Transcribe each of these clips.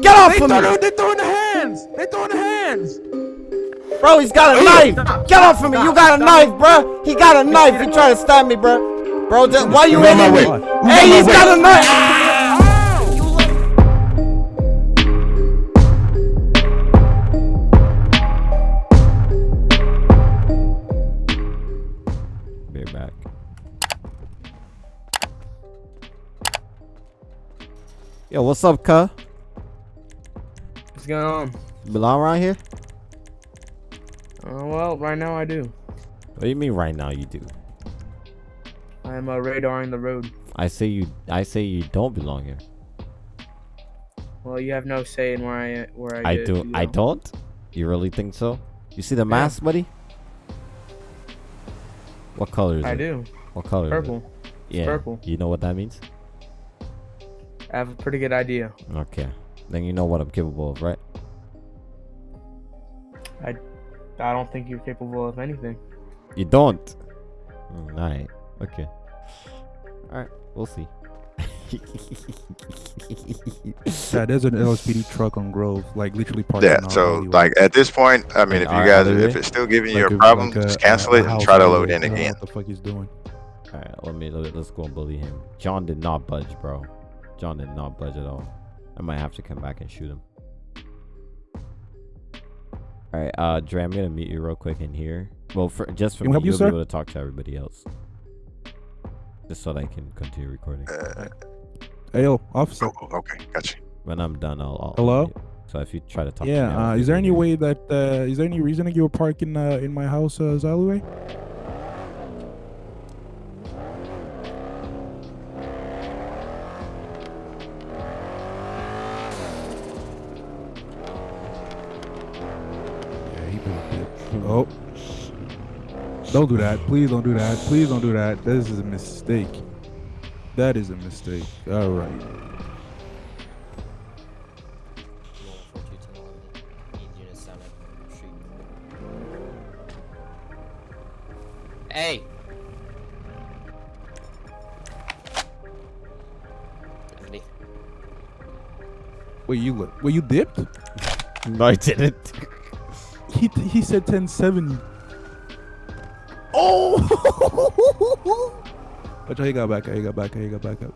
Get off They of me! throw, they throwing the hands. They throwing the hands. Bro, he's got a knife! Get off of me! You got a knife, bro! He got a knife! He trying to stab me, bro! Bro, just, why you Move out hitting my me? way. Move Hey, out he's my got a knife! Ah! Be back. Yo, what's up, cuh? Going on? Belong around here? Uh, well, right now I do. What do you mean right now you do? I'm uh, radaring the road. I say you I say you don't belong here. Well, you have no say in where I where I. I get- do I don't? You really think so? You see the mask, buddy? What color is I it? do. What color is Purple. it? Yeah. purple. You know what that means? I have a pretty good idea. Okay. Then you know what I'm capable of, right? I I don't think you're capable of anything. You don't. Mm, Alright. Okay. Alright. We'll see. Yeah, there's an LSPD truck on Grove, like literally parked. Yeah, in our so alleyway. like at this point, I mean, if you guys, alleyway? if it's still giving you Like a a- problem, like a- just cancel a it and try to load in I don't know again. What the fuck he's doing? Alright, let me let, let's go and bully him. John did not budge, bro. John did not budge at all. I might have to come back and shoot him. Alright, uh Dre, I'm gonna meet you real quick in here. Well for just for Can we me, help you, you'll sir? be able to talk to everybody else. Just so that I can continue recording. Uh, Hey, yo, officer. oh, okay, gotcha. When I'm done, I'll. I'll Hello? So if you try to talk to me, Yeah, uh, is there any to way that uh, is there any reason that you were parking uh, in my house, uh, alleyway? Don't do that! Please don't do that! Please don't do that! This is a mistake. That is a mistake. All right. Hey. Anthony. Wait, you look. Wait, you dipped? No, I didn't. He he said 1070. Oh! Watch how he got back. How he got back. How he got back up.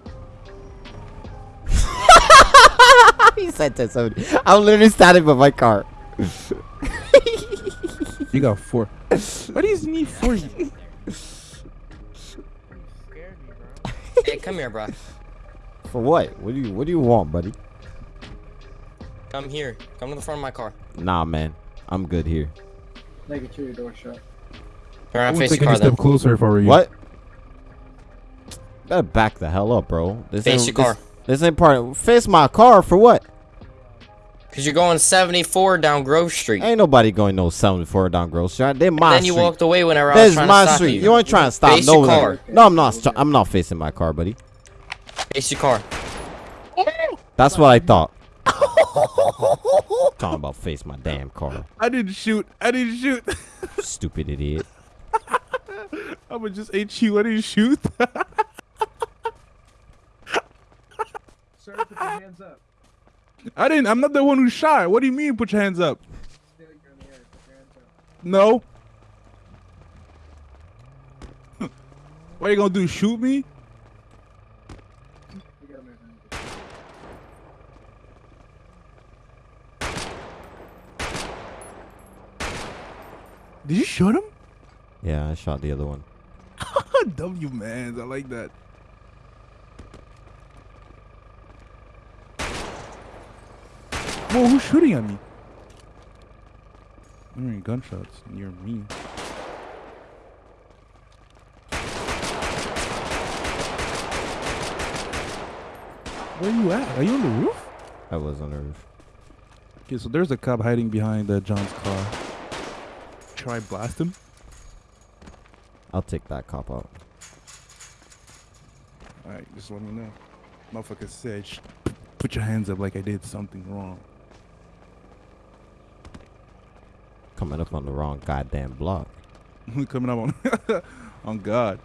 he said to somebody. I'm literally standing by my car. You got four. What do you need four? Hey, come here, bro. For what? What do you What do you want, buddy? Come here. Come to the front of my car. Nah, man. I'm good here. Turn I around, would face take your any car then. step closer if I were you. What? Better back the hell up, bro. This Face ain't, your car. This, this ain't part. of, Face my car for what? Cause you're going 74 down Grove Street. Ain't nobody going no 74 down Grove Street. They my then you street. walked away whenever I was trying my to stop street. you. You ain't trying to stop Face no your car. No, I'm not. I'm not facing my car, buddy. Face your car. That's what I thought. Talking about face my damn car. I didn't shoot. I didn't shoot. Stupid idiot. I'ma just hate you. I didn't shoot. Sir, put your hands up. I didn't. I'm not the one who shot. What do you mean? Put your hands up. Still, you're in the air. Put your hands up. No. what are you gonna do? Shoot me? You got him, man. Did you shoot him? Yeah, I shot the other one. w man, I like that. Whoa, who's shooting at me? I'm hearing gunshots near me. Where are you at? Are you on the roof? I was on the roof. Okay, so there's a cop hiding behind uh, John's car. Try blast him? I'll take that cop out. Alright, just let me know. Motherfucker said, put your hands up like I did something wrong. Coming up on the wrong goddamn block. Coming up on, on God.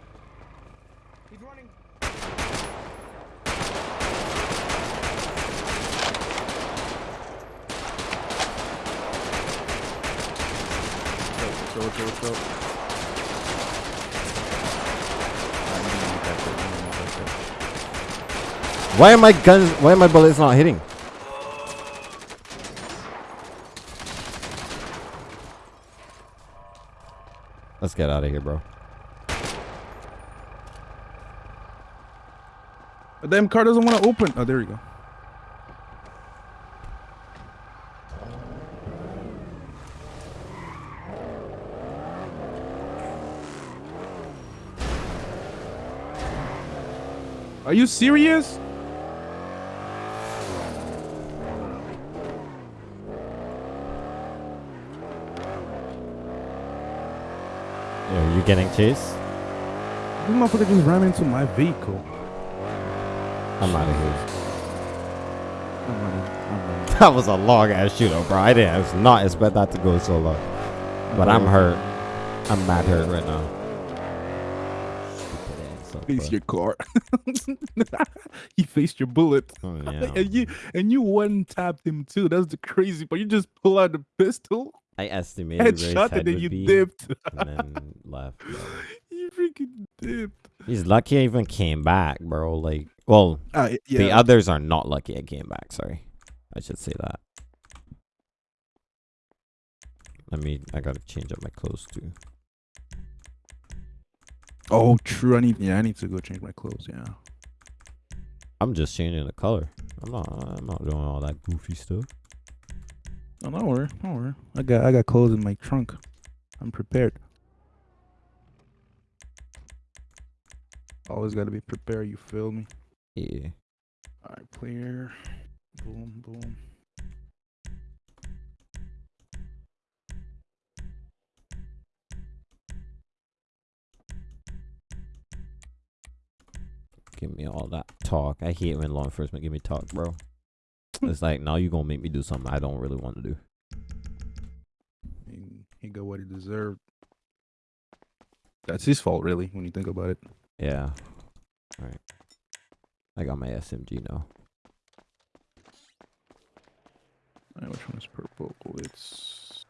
He's running. Let's go, let's go, let's go. Why are my guns? Why are my bullets not hitting? Let's get out of here, bro. The damn car doesn't want to open. Oh, there you go. Are you serious? Yo, you getting chased? This motherfucker just ran into my vehicle. I'm out of here. I'm. I'm. That was a long ass shootout, bro. I didn't I was not expect that to go so long. But I'm hurt. I'm mad hurt right now. Face your car. he faced your bullet. Oh, yeah. And you and you one tapped him too. That's the crazy part. You just pull out the pistol, I estimated headshot, head and then you be, dipped. and then left. bro. you freaking dipped. He's lucky I even came back, bro. Like, well, Uh, yeah. the others are not lucky I came back. Sorry, I should say that. Let me. I gotta change up my clothes too. oh, true. I need. Yeah, I need to go change my clothes. Yeah. I'm just changing the color. I'm not. I'm not doing all that goofy stuff. Oh, no, don't worry. Don't worry. I got. I got clothes in my trunk. I'm prepared. Always got to be prepared. You feel me? Yeah. All right, clear. Boom, boom. Give me all that talk. I hate when law enforcement give me talk, bro. It's like now you're gonna make me do something I don't really want to do. He, he got what he deserved. That's his fault, really, when you think about it. Yeah. All right. I got my SMG now. All right, which one is purple? It's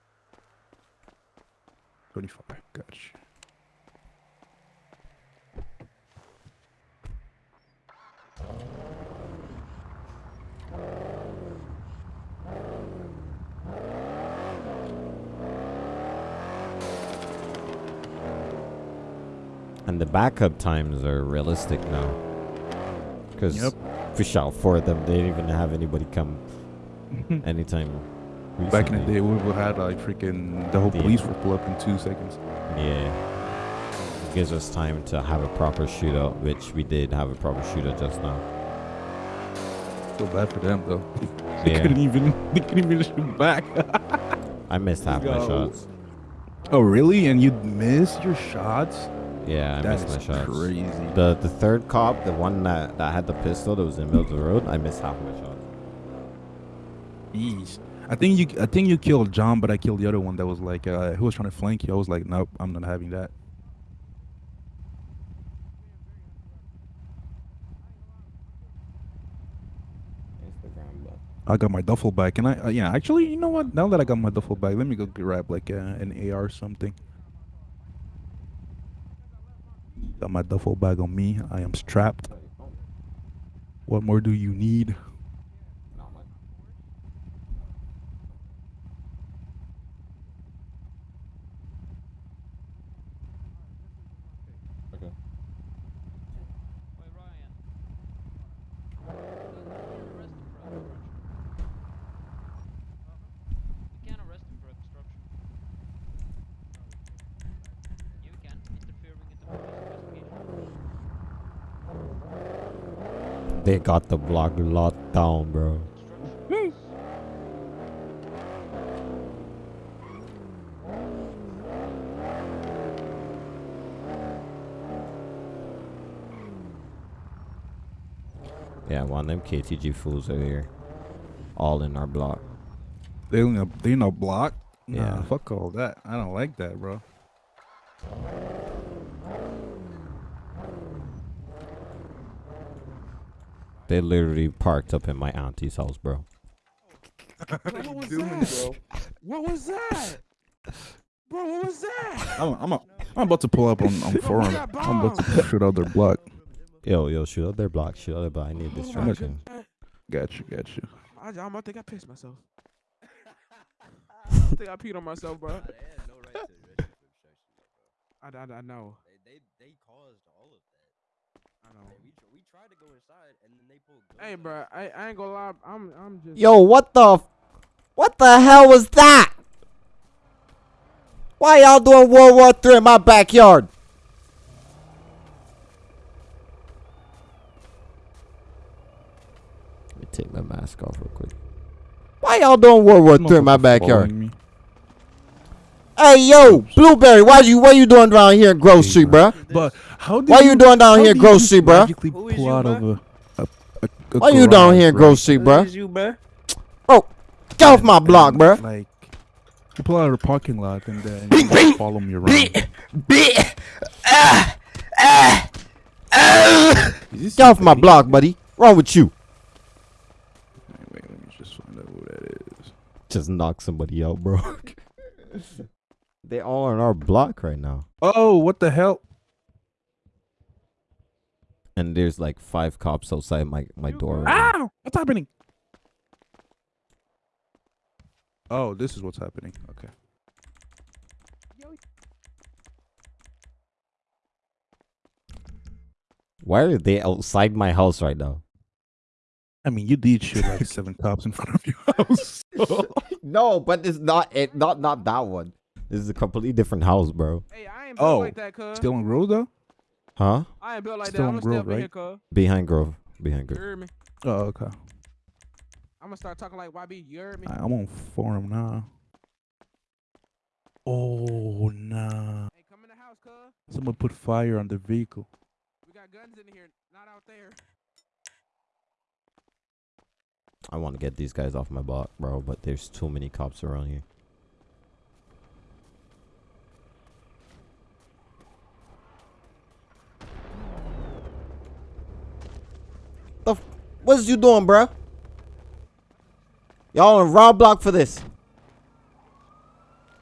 25. Gotcha. And the backup times are realistic now. Because Yep. fish out four of them, they didn't even have anybody come anytime. Back in the day, we would had like freaking the whole Yeah. police would pull up in two seconds. Yeah. It gives us time to have a proper shootout, which we did have a proper shootout just now. Feel bad for them though. They Yeah. couldn't even. They couldn't even shoot back. I missed half my shots. oh really? And you missed your shots? Yeah, I That missed my is shots. crazy. The the third cop, the one that, that had the pistol that was in the middle of the road, I missed half of my shot. Jeez. I think you. I think you killed John, but I killed the other one that was like, uh, who was trying to flank you. I was like, nope, I'm not having that. I got my duffel bag. and I? Uh, yeah, actually, you know what? Now that I got my duffel bag, let me go grab like uh, an AR or something. Got my duffel bag on me. I am strapped. What more do you need? not much. Okay. Wait, Ryan. Arrest him for obstruction. We can't arrest him for obstruction. Yeah, we can. Interfering in the police investigation. They got the block locked down, bro. Yeah, one of them KTG fools are here. All in our block. They in a they in a block. Nah, Yeah. fuck all that. I don't like that, bro. They literally parked up in my auntie's house, bro. What was that? What was that? Bro, what was that? I'm, I'm, a, I'm about to pull up on, on forum. I'm about to shoot out their block. Yo, yo, shoot out their block. Shoot out their block. I need Oh, distraction. Got you, got you. I, I, I think I pissed myself. I think I peed on myself, bro. I, I, I know. They they caused all of that. I know. We tr- we tried to go inside and then they pulled. Hey, bro, I, I ain't gonna lie. I'm I'm just. Yo, what the, f- what the hell was that? Why y'all doing World War Three in my backyard? Let me take my mask off real quick. Why y'all doing World War Three in my Motherfucker backyard? Following me. Hey yo, Blueberry, why you what you doing down here in Grove Hey, Street, bro. bruh? But how did Why you doing down how here in do Grove you Street, bruh? magically Who is pull you, out of a, a, a, a Why you down here in garage, Grove Street, Who bruh? is you, bruh? Bro, get off my block, and, bruh. Like, you pull out of the parking lot and then you just follow me around. Ah, ah, ah. Is this Get off my block, buddy. Wrong with you? Wait, wait, let me just find out who that is. Just knock somebody out, bro. they all on our block right now. Oh, what the hell? And there's like five cops outside my, my door. right. Ow! What's happening? Oh, this is what's happening. Okay. Why are they outside my house right now? I mean, you did shoot like seven cops in front of your house. no, but it's not it not not that one. This is a completely different house, bro. Hey, I ain't built Oh, like that, cuz. Still on road though? Huh? I ain't built like still that. on I'm gonna Grove, up here, right? cuz. Behind Grove. Behind You heard me? Oh, okay. I'm gonna start talking like YB. You heard me? I- I'm on forum now. Oh nah! Hey, come in the house, cuz. Someone put fire on the vehicle. We got guns in here, not out there. I want to get these guys off my block, bro, but there's too many cops around here. The f- what's you doing, bro? Y'all on wrong block for this.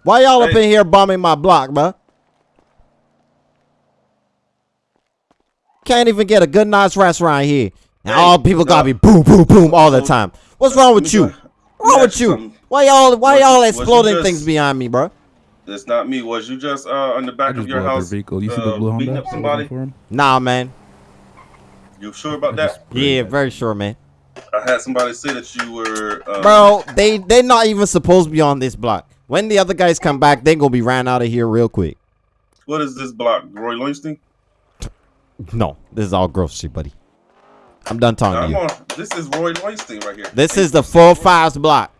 Why y'all up in here bombing my block, bro? Can't even get a good nice restaurant here. And Hey, all people gotta uh, be boom, boom, boom all the time. What's uh, wrong with you? What's wrong with you? ask you something. Why y'all why y'all exploding just- things behind me, bro? It's not me. Was you just uh on the I back just of your blew up house vehicle. You see uh, the blue beating Honda? up that was on somebody? Nah, man. You sure about that? Yeah, very sure, man. I had somebody say that you were. Um, Bro, they they're not even supposed to be on this block. When the other guys come back, they're gonna be ran out of here real quick. What is this block? Roy Lowenstein? No, this is all Grove shit, buddy. I'm done talking I'm to you. on. This is Roy Lowenstein right here. This is the full fives block.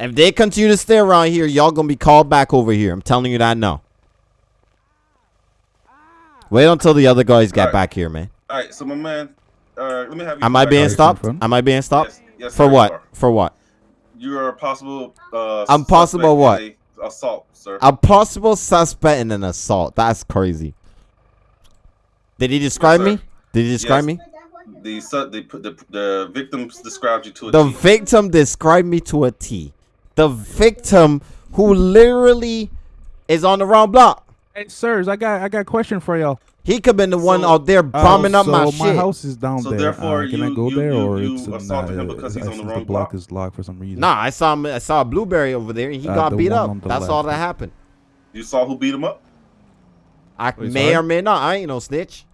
If they continue to stay around here, y'all gonna be called back over here. I'm telling you that now. Wait until the other guys get Alright. back here, man. All right, so my man, uh, let me have you. Am I being stopped? Am I being stopped? Yes, yes, For sir, you what? are. For what? You are a possible. Uh, I'm possible suspect what? in a Assault, sir. A possible suspect in an assault. That's crazy. Did he describe sir. me? Did he describe Yes. me? The su- they put the the victims described you to a The T. victim described me to a T. The victim who literally is on the wrong block. Hey, sirs, I got I got a question for y'all. He could been the one So- out there bombing Uh, up my so shit. house is down So there. therefore uh, can I you- go you- there, you- or you it's an, assaulted him uh, because he's I on the think wrong the block block? is locked for some reason. Nah, I saw him. I saw a blueberry over there, and he Uh, got beat up. on the That's all that happened. You saw who beat him up? I Wait, may sorry? or may not. I ain't no snitch.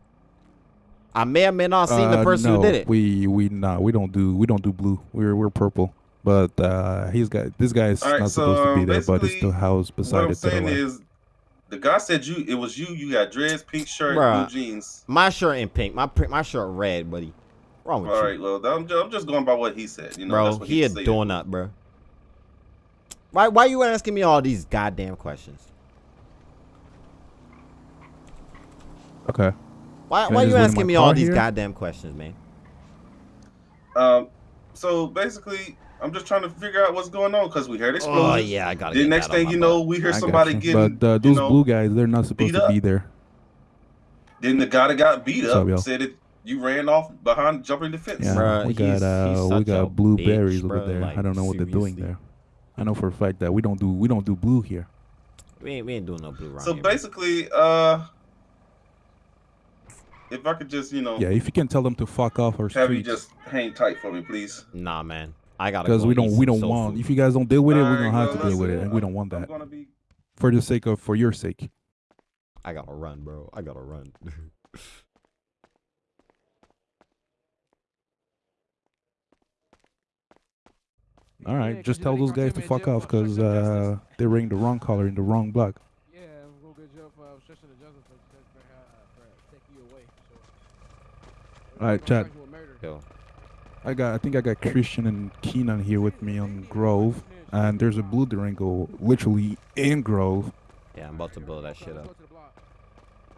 I may or may not seen the Uh, person no, who did it. We we nah, we don't do we don't do blue. We're we're purple. But uh he's got this guy is All right, not so, supposed to be um, there, but it's the house What beside I'm it. to the saying left. is, the guy said you. It was you. You got dreads, pink shirt, Bruh. blue jeans. My shirt in pink. My my shirt red, buddy. Wrong with All you, right. Well, I'm just, I'm just going by what he said. You know, bro? that's what He he a said. donut, bro. Why why you asking me all these goddamn questions? Okay. Why Can why just you asking me all car these here? goddamn questions, man? Um. So basically, I'm just trying to figure out what's going on because we heard explosions. Oh yeah, I got it. The get next that thing my you butt. know, we hear I got somebody you. getting. But uh, you those know, blue guys, they're not supposed to be there. Then the guy that got beat up up, said it. you ran off behind jumping the fence. Yeah, Bruh, we he's- got uh, he's we got blueberries bitch, over there. like, I don't know what they're doing there. I know for a fact that we don't do we don't do blue here. We ain't we ain't doing no blue round. So here, man. basically, uh, if I could just, you know, Yeah, if you can tell them to fuck off our have you just hang tight for me, please. Nah, man. I gotta because go we don't we don't want. food. If you guys don't deal with it, we're Alright, gonna have well, to deal with it, and we don't want that be for the sake of for your sake. I gotta run, bro. I gotta run. All right, Yeah, just tell those guys gonna to take me in fuck off because obstruction of uh, they ring the wrong color in the wrong block. Yeah, we'll go get jail for obstruction of justice for, for, for, uh, taking you away. Alright, We're Chad. charge you with murder. Yo, I got I think I got Christian and Keenan here with me on Grove, and there's a blue Durango literally in Grove. yeah, I'm about to blow that shit Let's up. go to the block.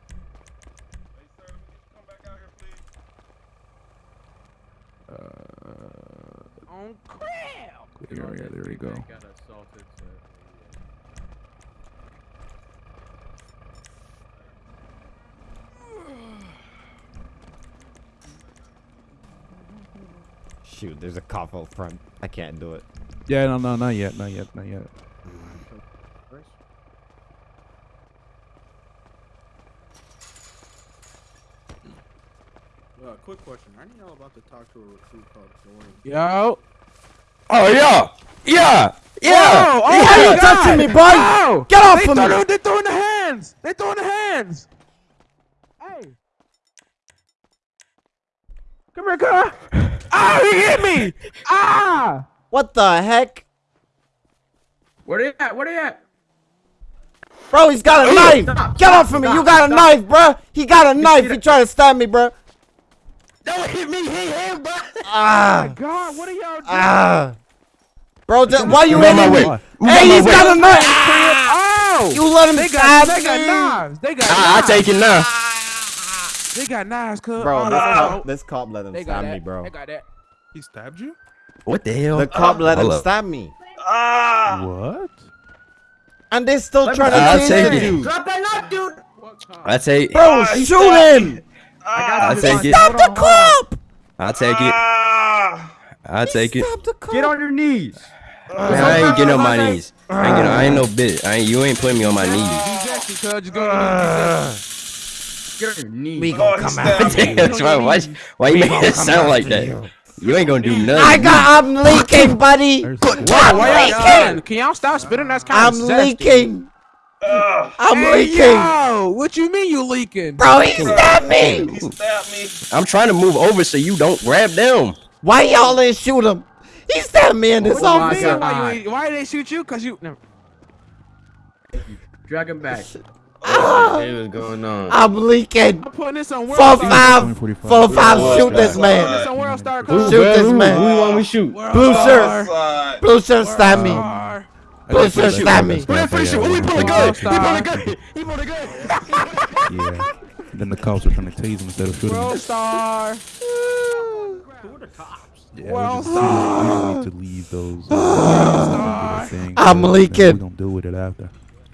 Hey, sir, come back out here, please. Uh, On crib. there, yeah, there we go. Shoot, there's a cop out front. I can't do it. Yeah, no, no, not yet, not yet, not yet. Uh, quick question. Aren't y'all about to talk to a recruit called Dorian? Yo. Oh yeah, yeah, yeah. Oh, oh yeah. my you God. touching me, boy? Oh, Get off they of me! throw- They throwing the hands. They're throwing the hands. Hey. Come here, car. Ah, he hit me. Ah. What the heck? Where they at? Where they at? Bro, he's got a knife! stop, Get stop, off of me! stop, You got a stop. knife, bro! He got a knife! He trying to stab me, bro! Don't hit me, hit him, bro. Ah! my God, what are y'all doing? Ah! Bro, just, why you Move out my hitting me? way. Move out Hey, my he's way. got a knife! Ah! Oh, You let him they stab got they got knives. They got I, I take it now. They got knives, cuz. Bro, oh, this no. cop, this cop let him They stab me, bro. They got that. He stabbed you? What the hell? The cop let him Hold up. stab me. Ah! What? And they still trying to I'll chase take you. Drop that knife, dude. What kind? I take. Bro, Ah, shoot stabbed him! I take it. Stop the cop! I take it. Ah! I take it. Stop the cop! Get on your knees. I ain't getting on my knees. I ain't getting. I ain't no bitch. I ain't. You ain't putting me on my knees. Get on your knees. We Oh, gonna he come stabbed after me. you. That's why. Why? Why you We make it sound like that? you. You ain't gonna do nothing. I got, I'm leaking, buddy! There's Wow, why y'all leaking. Can y'all stop spitting? That's kind I'm of zesty. leaking! I'm hey, leaking! Yo, what you mean you leaking? Bro, he stabbed me! He stabbed me. I'm trying to move over so you don't grab them. Why y'all didn't shoot him? He stabbed me in oh this What you officer. Why, you, ain't- why they shoot you? Cause you. No. Drag him back. Hey, what's going on? I'm leaking. I'm putting this on World Four five, four five. Yeah. Shoot this I'm putting man. this on World Star. Who- cuz. Shoot this man. Who want me shoot? World Blue Star. shirt. Blue shirt stab me. Blue shirt stab me. Put it, finish it. Oh, he pulled a gun. He pulled a gun. He pulled a gun. Yeah. Then the cops are trying to tase him instead of shooting him. World Star. Yeah, Well, we just, we just need to leave those. Star. things, I'm uh, leaking. We don't deal with it after.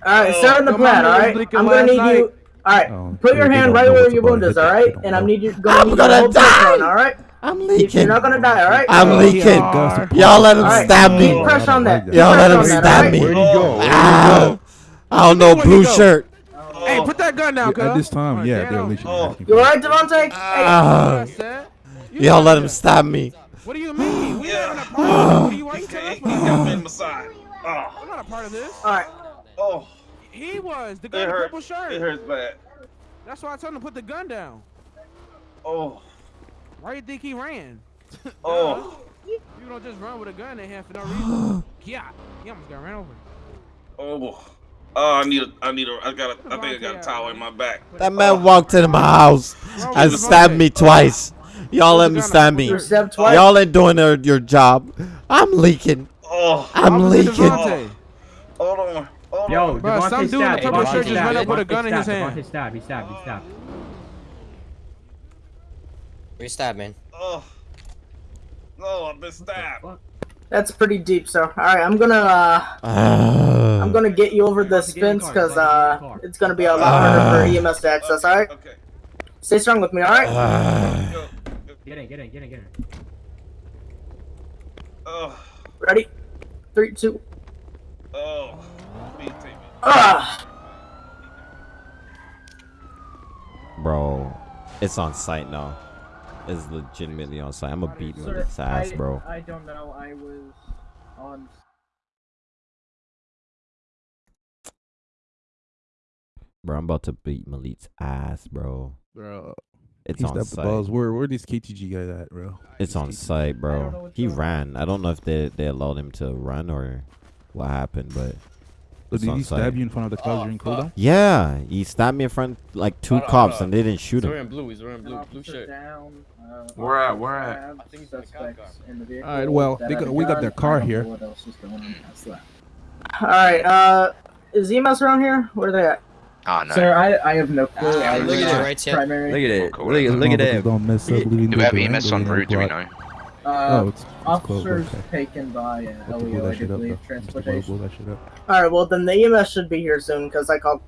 All right, start on the Your plan. mama All was right, leaking I'm gonna need night. you. All right, Oh, put your hand right where your wound is, They All don't- right, they don't and I'm need you gonna I'm need gonna you to hold this die. down, All right, I'm If you're not gonna die. All right. I'm Oh, leaking. Y'all let him All right. stab Keep me. pressure on that. Y'all let him on that, stab all me. right? Where'd he go? I don't know, Where'd blue go? shirt. Hey, put that gun down, cuz. At this time, Oh, yeah, damn. they're literally Oh. asking You for all it. right, Devontae? Hey. Ah. I. You Y'all got let him stab me. What do you mean? We're Yeah. not a part of this. What do you want to tell He us? he We're got me in my side. Oh, not a part of this. all right. oh, He was the it guy in the purple shirt. It hurts bad. That's why I told him to put the gun down. Oh, Why do you think he ran? oh, You don't just run with a gun in hand for no reason. yeah, he almost got ran over. oh. Oh, I need a, I need a, I got a, I think I got a towel in my back. That man walked into my house and stabbed me twice. Y'all let me stab me. You're stabbed twice. Y'all ain't doing your, your job. I'm leaking. Oh, I'm leaking. Devontae. Oh. hold on, hold Yo, on. Bro, some Devontae dude in stabbed. the purple shirt just stabbed. ran up with a Devontae gun in his hand. Devontae stabbed. He stabbed. He stabbed. We stab, man. Oh, no, I've been stabbed. That's pretty deep. So, all right, I'm gonna uh, Ah. I'm gonna get you over the spins because uh, it's gonna be a lot harder for EMS to access. All right, Okay. stay strong with me. All right. Ah. Go. Get in. Get in. Get in. Get in. Oh, Ready? Three, two. oh. Please take me. Ah, Bro, it's on site now. It's legitimately on site. I'm gonna beat Malit's ass, bro. I don't know. I was on. Bro, I'm about to beat Malit's ass, bro. Bro, It's on stepped the site. balls. Where where these KTG guys at, bro? It's on site, bro. He ran. I don't know if they they allowed him to run or what happened, but So did on he site. stab you in front of the cops during cooldown? Yeah, he stabbed me in front like two Hold cops hold on. and they didn't shoot He's him. wearing blue. He's wearing blue. Blue shirt. down. Uh, Where at? officer Where at? stabbed, I think he's two in the cop suspects in the vehicle Alright, well, they got- we got their car here. What else is going on past that? all right. Uh, is EMS around here? Where are they at? Oh no. Sir, I, I have no clue. Ah, I look at it right here. Look at it. Look at look at Motherfuckers that. Don't mess up. leaving Do we have the EMS en angle, route? Do we know? Uh, It's, it's closed. officers taken by uh, We'll have to blow LEO, I do shit up, believe, bro. Just blow- transportation. blow that shit up. All right. Well, then the EMS should be here soon because I called.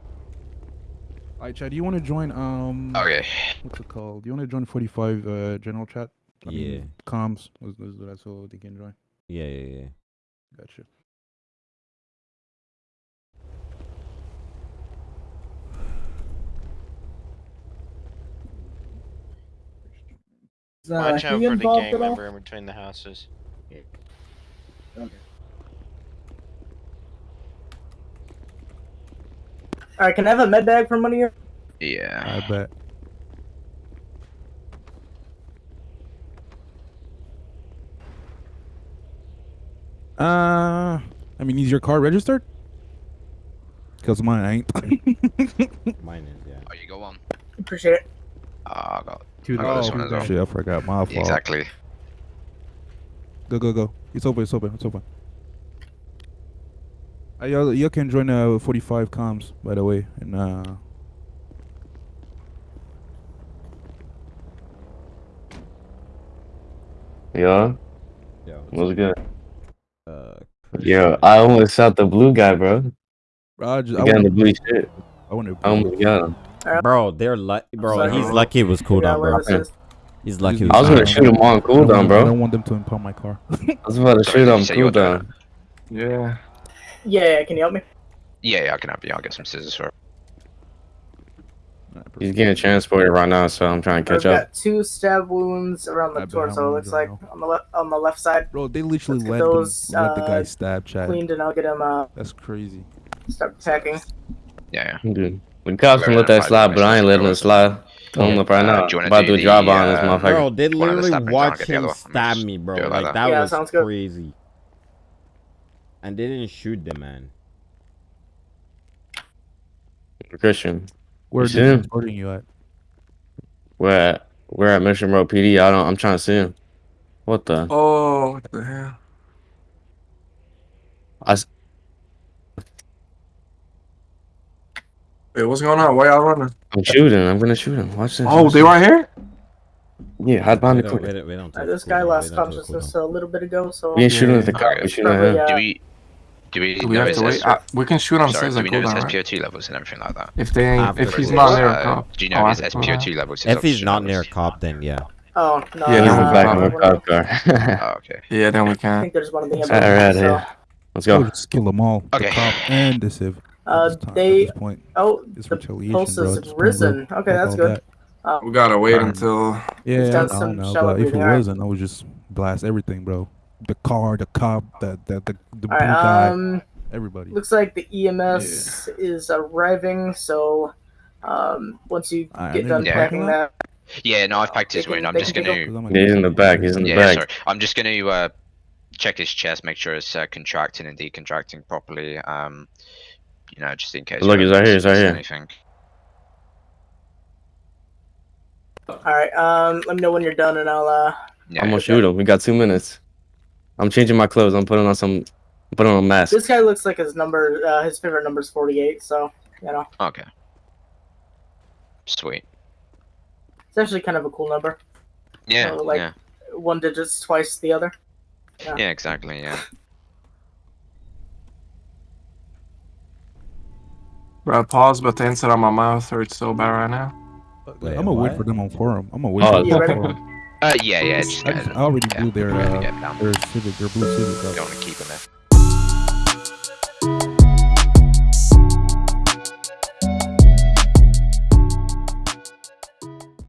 Alright, Chad, do you want to join? Um, Okay. what's it called? Do you want to join 45 uh, general chat? I mean, Yeah. comms. Let's, let's do that so they can join. Yeah, yeah, yeah. Gotcha. Watch out for the gang member in between the houses. Okay. All right. Can I have a med bag for money here? Yeah. I bet. Uh, I mean, is your car registered? Cause mine ain't. Mine is, yeah. Oh, you go on. Appreciate it. Oh, I got. Dude, I oh, one as well. shit, I forgot. My fault. Exactly. Go, go, go. It's open. It's open. It's open. Uh, y'all, y'all can join uh 45 comms, by the way, and uh. Yo, Yeah. what's good? Uh, Yo, I almost shot the blue guy, bro. Bro, I just, The I guy the blue shit. I want to. I almost got him. Bro, they're lucky. Bro, sorry. he's lucky it was cooldown, Yeah, bro. where. He's lucky. it I was was gonna shoot him on I don't, cooldown, bro. I don't want them to impound my car. I was about to shoot him on you say you were doing cooldown. Yeah. Yeah. Can you help me? Yeah, yeah, I can help you. I'll get some scissors for. it. He's getting transported right now, so I'm trying to I've catch up. got two stab wounds around the torso. It looks gonna like on the left on the left side. Bro, they literally Let's get let those, them, let the guy uh, stab Chad. Cleaned and I'll get him uh That's crazy. start attacking. Yeah, yeah. Dude, the cops can We're let that slide, but I ain't letting it slide. Tell him up right Uh, now. do About to do do a drive on this uh, motherfucker. Bro, they One of the literally stabbings, watched him stab me, bro. like Like that. that Yeah, was sounds good. crazy. And they didn't shoot the man. Christian, Where's are see him? transporting you at? we're at we're at Mission Row PD. I don't. I'm trying to see him. What the? Oh, what the hell? I Wait, what's going on? Why y'all running? I'm shooting. I'm gonna shoot him. Watch this. Oh, watch they this. right here? Yeah, hide behind We the don't, we don't, we don't Uh, this guy we lost don't consciousness a little bit ago, so We ain't shooting Yeah. at the cop. We shooting at him. uh, Do we? Do we Do we have to wait? S- Uh, we can shoot on Sorry, says do like we know his cooldown, right? SPO2 levels and everything like that? If they ain't, After if he's not near a Uh, cop. Do you Oh, know his after SPO2 cooldown. levels? If he's not near a cop, then yeah. oh no. Yeah, Yeah, no, I'm uh, back in cop car. Oh, okay. Yeah, then we can. I think there's one of the All right, here. So, Let's Go. go. Just kill them all. Okay. The cop and the civ. Uh, At this time- at they point, oh it's the retaliation, pulse bro. has At this point, risen. bro, Okay, fuck that's good. that. Uh, We gotta wait Um, until. Yeah, He's I, done I some don't know, but if it breathing, alright. wasn't, I would just blast everything, bro. The car, the cop, the the the, the blue all right. guy, Um, everybody. looks like the EMS is arriving. So, um, once you Alright, get done packing that, Yeah, no, I've packed his wound. I'm just gonna. take Cause I'm Yeah, he's in the back. He's in the Yeah, back. sorry. I'm just gonna uh, check his chest, make sure it's uh, contracting and decontracting properly. Um, you know, just in case. Look, he's right here, he's right here. Anything. all right. Um, let me know when you're done, and I'll uh. Yeah, I'm gonna shoot him. We got two minutes. I'm changing my clothes. I'm putting on some. I'm putting on a mask. This guy looks like his number. Uh, his favorite number is 48. So, you know, Okay. Sweet. it's actually kind of a cool number. Yeah. So, like- yeah. One digit's twice the other. Yeah. Yeah. Exactly. Yeah. Bro, pause, but the inside of my mouth hurts so bad right now. Wait, I'm gonna wait for them on forum. I'm gonna wait Oh, for them on forum. Uh, yeah. Yeah. Just, I, just, I already yeah, blew their we're gonna uh, get down. their civic, their blue civic Don't up. want to keep him there.